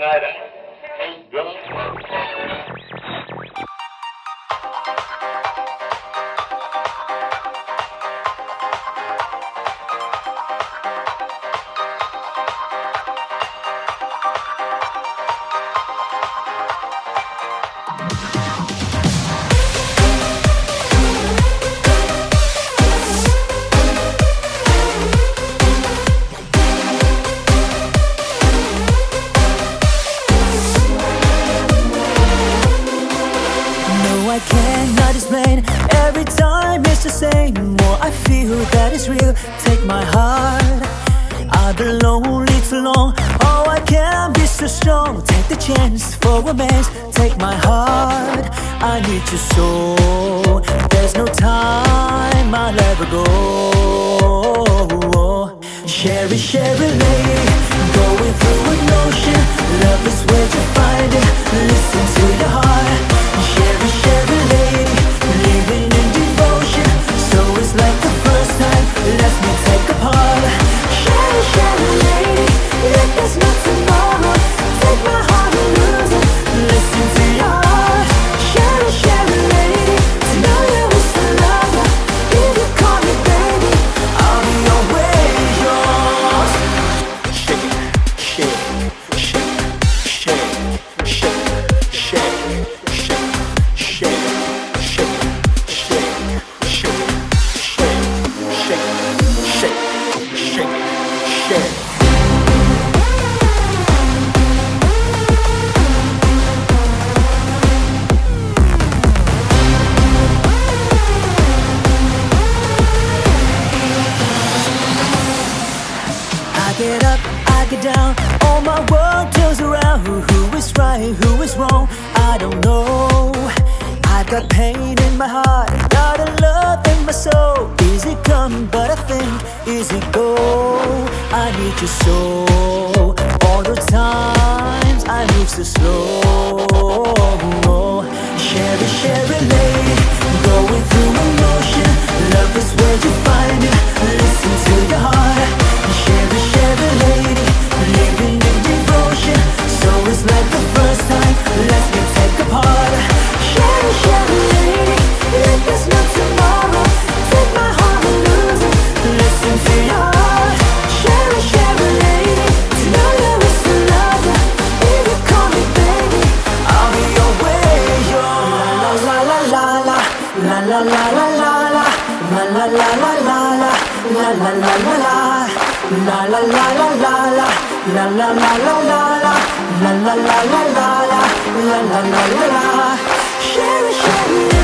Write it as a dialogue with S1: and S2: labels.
S1: night
S2: out. I feel that it's real. Take my heart. I've been lonely too long. Oh, I can't be so strong. Take the chance for romance. Take my heart. I need you so. There's no time. I'll ever go. Cheri, Cheri lady, going through up, I get down, all my world turns around. Who, is right, who is wrong? I don't know. I've got pain in my heart, got a love in my soul. Is it come, but I think, is it go? I need you so. All the times I move so slow. La la la la la la la la la la la la La la la la la la La la la la la la La la la la la la La la la Cheri, Cheri, let